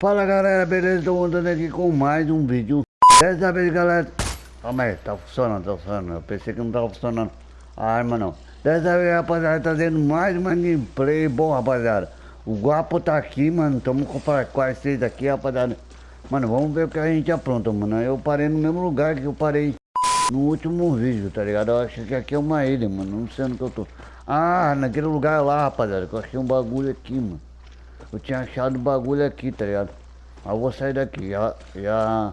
Fala galera, beleza? Estou andando aqui com mais um vídeo. Dessa vez galera Calma aí, tá funcionando, tá funcionando. Eu pensei que não tava funcionando a arma não. Dessa vez rapaziada, trazendo mais uma gameplay. Bom rapaziada O Guapo tá aqui, mano. Tamo com quase seis aqui rapaziada. Mano, vamos ver o que a gente apronta, mano. Eu parei no mesmo lugar que eu parei no último vídeo, tá ligado? Eu acho que aqui é uma ilha, mano. Não sei onde que eu tô. Ah, naquele lugar lá, rapaziada Que eu achei um bagulho aqui, mano eu tinha achado o bagulho aqui, tá ligado? Aí eu vou sair daqui, já, já...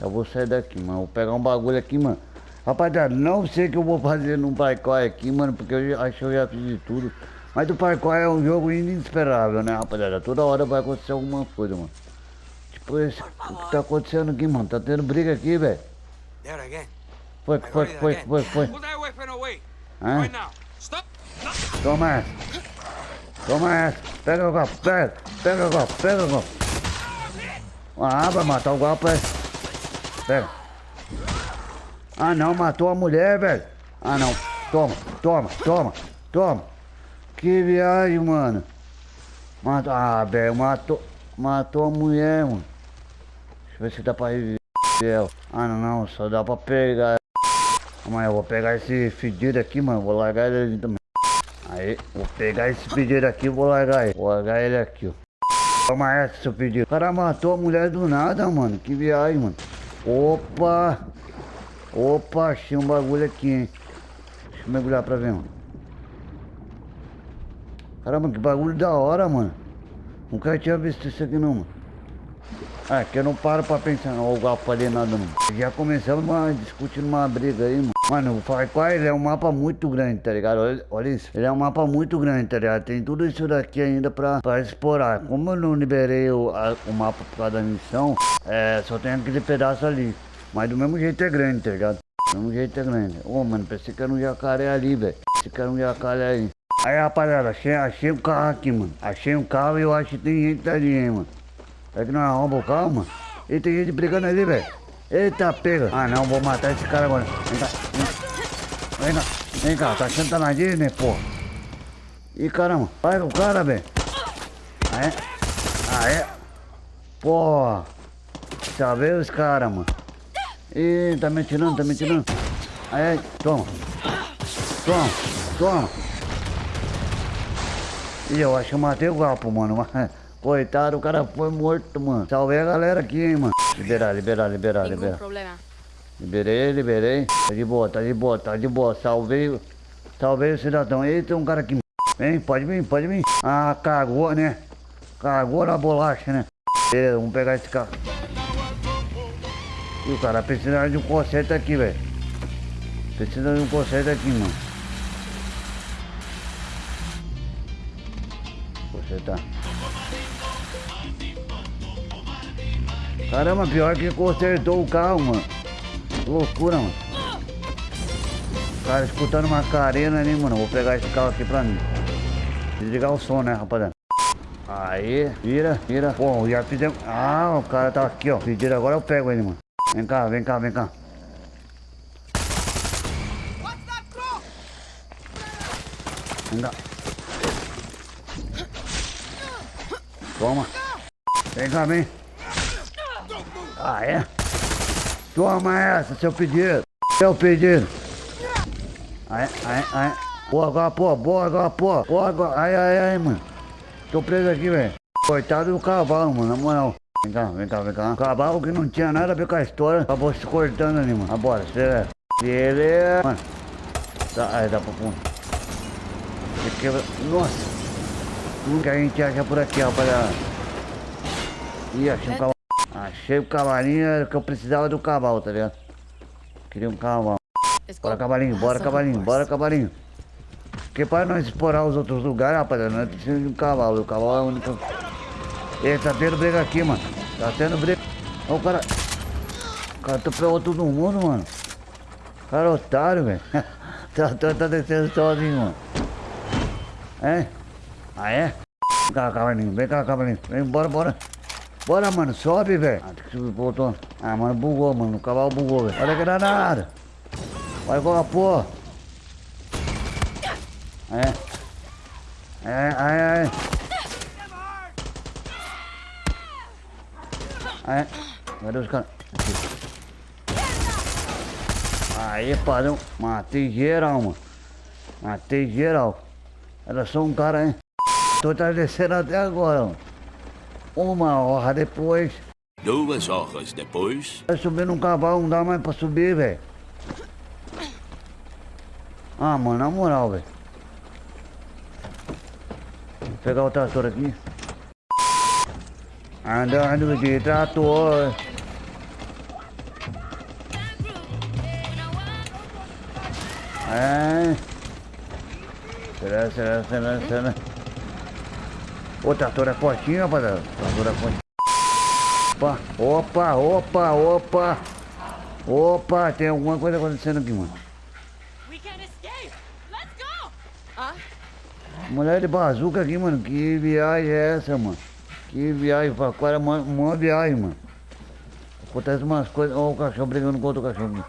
Eu vou sair daqui, mano. Vou pegar um bagulho aqui, mano. Rapaziada, não sei o que eu vou fazer no parkour aqui, mano, porque eu acho que eu já fiz de tudo. Mas o parkour é um jogo inesperável, né, rapaziada? Toda hora vai acontecer alguma coisa, mano. Tipo, esse, o que tá acontecendo aqui, mano? Tá tendo briga aqui, velho. Foi, foi, foi, foi, foi. Hã? Toma essa. Toma essa. Pega o golpe, pega. Pega o golpe, pega o golpe. Ah, vai matar o golpe, é. Pega. Ah, não, matou a mulher, velho. Ah, não. Toma, toma, toma, toma. Que viagem, mano. Matou, ah, velho, matou, matou a mulher, mano. Deixa eu ver se dá pra reviver. Ah, não, não, só dá pra pegar. Mas eu vou pegar esse fedido aqui, mano. Vou largar ele também. Aí, vou pegar esse pedido aqui e vou largar ele. Vou largar ele aqui, ó. Toma essa, seu pedido. O cara matou a mulher do nada, mano. Que viagem, mano. Opa! Opa, achei um bagulho aqui, hein. Deixa eu mergulhar pra ver, mano. Caramba, que bagulho da hora, mano. Nunca tinha visto isso aqui não, mano. É, que eu não paro pra pensar, não, o ali nada não. Já começamos uma, discutindo uma briga aí, mano. Mano, o Far Cry ele é um mapa muito grande, tá ligado? Olha, olha, isso. Ele é um mapa muito grande, tá ligado? Tem tudo isso daqui ainda pra, pra explorar. Como eu não liberei o, a, o mapa por causa da missão, é, só tem aquele pedaço ali. Mas do mesmo jeito é grande, tá ligado? Do mesmo jeito é grande. Ô, oh, mano, pensei que era um jacaré ali, velho. Pensei que era um jacaré aí. Aí, rapaziada, achei, achei um carro aqui, mano. Achei um carro e eu acho que tem gente ali, hein, mano. É que não arromba o carro, mano? E tem gente brigando ali, velho. Eita, pega. Ah, não, vou matar esse cara agora. Vem cá, vem, cá. Vem cá, tá achando que tá na Disney, pô? Ih, caramba. Vai o cara, velho. Aê. Aê. Pô. Já veio os caras, mano. Ih, tá me tirando, tá me tirando. Aí, toma. Toma, toma. Ih, eu acho que eu matei o gapo, mano. Coitado, o cara foi morto, mano. Salvei a galera aqui, hein, mano. Liberar, liberar, liberar, Nenhum liberar. problema. Liberei, liberei. Tá de boa, tá de boa, tá de boa. Salvei, salvei o cidadão. Eita, tem um cara aqui. Vem, pode vir, pode vir. Ah, cagou, né? Cagou na bolacha, né? Beleza, vamos pegar esse carro. E o cara precisa de um conserto aqui, velho. Precisa de um conserto aqui, mano. Consertar. Caramba, pior que consertou o carro, mano. Loucura, mano. Cara, escutando uma carena ali, mano. Vou pegar esse carro aqui pra mim. Desligar o som, né, rapaziada? Aí, vira, vira. Pô, já fizemos... Ah, o cara tá aqui, ó. Pedido agora eu pego ele, mano. Vem cá, vem cá, vem cá. Vem cá. Toma. Vem cá, vem. Ah, é? Toma essa, seu pedido. Seu pedido. Aí, aí, aí. Pô, agora, pô, boa, agora, pô. Pô, agora. Ai, ai, ai, mano. Tô preso aqui, velho. Coitado do cavalo, mano, na moral. Vem cá, vem cá, vem cá. Cavalo que não tinha nada a ver com a história. Acabou se cortando ali, mano. Agora. Ele é. Mano. Tá, aí, dá pra pôr. Quebra... Nossa. Tudo que a gente acha por aqui, rapaziada. Ih, achei um cavalo. Achei o cavalinho que eu precisava do cavalo, tá ligado? Queria um cavalo. Bora, cavalinho, bora, cavalinho, bora, cavalinho. Porque para nós explorar os outros lugares, rapaziada, nós precisamos de um cavalo. O cavalo é o único. Ele tá tendo briga aqui, mano. Tá tendo briga. Ó, o cara. O cara atropelou todo mundo, mano. O cara é otário, velho. tá, tá, tá descendo sozinho, mano. É? Ah, é? Vem cá, cavalinho, vem cá, cavalinho. Vem, bora, bora. Bora, mano, sobe, velho. Ah, tem que subir pro outro. Ah, mano, bugou, mano. O cavalo bugou, velho. Olha que danada. Vai com a porra. É. É, é, é. É. Cadê os caras? Aí, padrão. Matei geral, mano. Matei geral. Era só um cara, hein? Tô descendo até agora, mano. Uma hora depois. Duas horas depois. Vai subir num cavalo, não dá mais pra subir, velho. Ah, mano, na moral, velho. Vou pegar o trator aqui. Andando de trator. É. Será, será, será, será. O trator é fortinho, rapaziada. O trator é fortinho. Opa, opa, opa, opa. Opa, tem alguma coisa acontecendo aqui, mano. Ah, Mulher de bazuca aqui, mano. Que viagem é essa, mano? Que viagem, pra qual é uma, uma viagem, mano. Acontece umas coisas. Ó, o cachorro brigando com outro cachorro.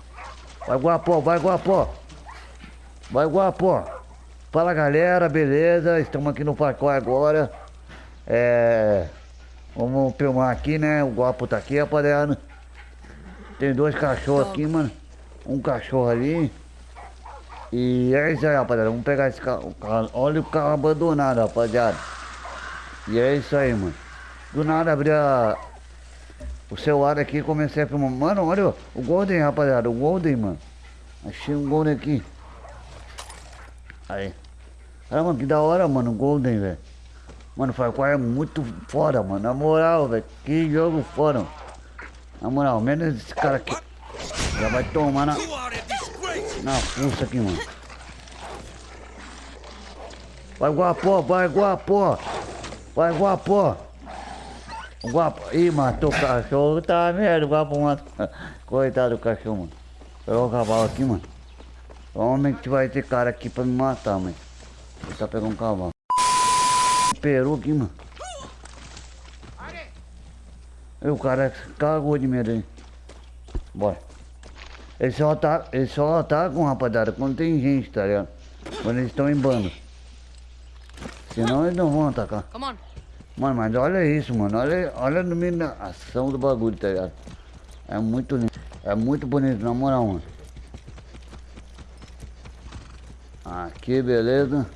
Vai, Guapó, vai, Guapó. Vai, Guapó. Fala, galera, beleza? Estamos aqui no Pacó agora. É. Vamos filmar aqui, né? O Guapo tá aqui, rapaziada. Tem dois cachorros aqui, mano. Um cachorro ali. E é isso aí, rapaziada. Vamos pegar esse carro. Olha o carro abandonado, rapaziada. E é isso aí, mano. Do nada abri a... o celular aqui e comecei a filmar. Mano, olha o Golden, rapaziada. O Golden, mano. Achei um Golden aqui. Aí. Caramba, que da hora, mano. O Golden, velho. Mano, Far Cry é muito foda, mano. Na moral, velho. Que jogo foda. mano. Na moral, menos esse cara aqui. Já vai tomar na, na fuça aqui, mano. Vai, Guapó, vai, Guapó. Vai, Guapó. O Guapo. Ih, matou o cachorro. Tá merda, o Guapo matou. Coitado do cachorro, mano. Pegou o cavalo aqui, mano. Provavelmente vai ter cara aqui pra me matar, mano. Vou tá pegando um cavalo. Peru aqui, mano. E o cara cagou de medo aí. Bora. Ele só tá, ele só tá com rapaziada quando tem gente, tá ligado? Quando eles estão em bando. Senão eles não vão atacar. come on. Mano, mas olha isso, mano. Olha, olha a iluminação do bagulho, tá ligado? É muito lindo. É muito bonito, na moral, mano. Aqui, beleza.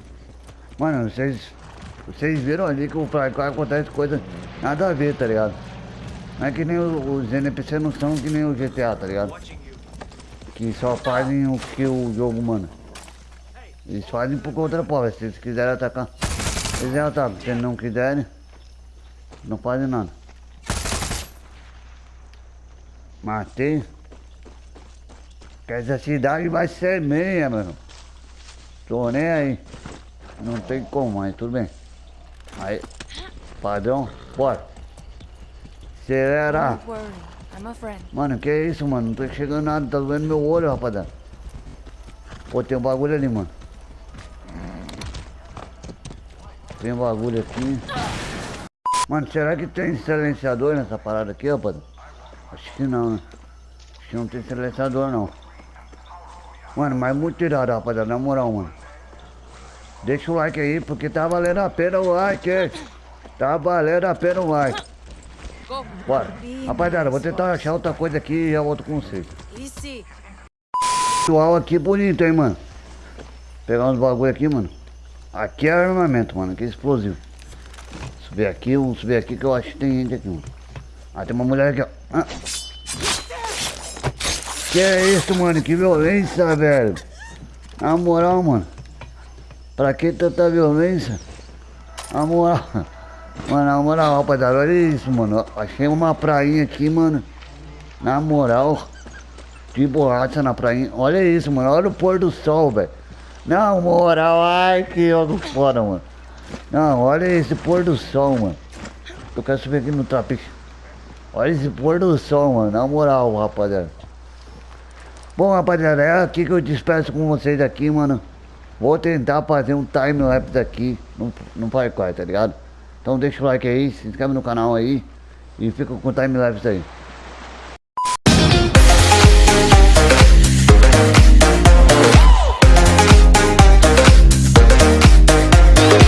Mano, vocês. Vocês viram ali que o Cry acontece coisa nada a ver, tá ligado? Não é que nem os NPC não são que nem o GTA, tá ligado? Que só fazem o que o jogo manda. Eles fazem por conta própria. Se eles quiserem atacar, eles atacam. Se eles não quiserem, não fazem nada. Matei. Que essa cidade vai ser meia, mano. Tô nem aí. Não tem como, mas tudo bem. Aí, padrão, bora. Acelera. Mano, que isso, mano? Não tô chegando nada, tá doendo meu olho, rapaziada. Pô, tem um bagulho ali, mano. Tem um bagulho aqui. Mano, será que tem silenciador nessa parada aqui, rapaziada? Acho que não, né? Acho que não tem silenciador, não. Mano, mas muito irado, rapaziada, na moral, mano. Deixa o like aí, porque tá valendo a pena o like, hein? Tá valendo a pena o like. Bora. Rapaziada, vou tentar achar outra coisa aqui e com vocês. Easy. Pessoal aqui bonito, hein, mano. Pegar uns bagulho aqui, mano. Aqui é armamento, mano. Aqui é explosivo. Subir aqui, vamos subir aqui que eu acho que tem gente aqui, mano. Ah, tem uma mulher aqui, ó. Ah. Que é isso, mano? Que violência, velho. Na moral, mano. Pra que tanta violência? Na moral. Mano, na moral, rapaziada, olha isso, mano. Achei uma prainha aqui, mano. Na moral. De borracha na prainha. Olha isso, mano. Olha o pôr do sol, velho. Na moral, ai que jogo foda, mano. Não, olha esse pôr do sol, mano. Eu quero subir aqui no trapiche. Olha esse pôr do sol, mano. Na moral, rapaziada. Bom, rapaziada, é aqui que eu despeço com vocês aqui, mano. Vou tentar fazer um time-lapse aqui no, no Far tá ligado? Então deixa o like aí, se inscreve no canal aí e fica com o time-lapse aí.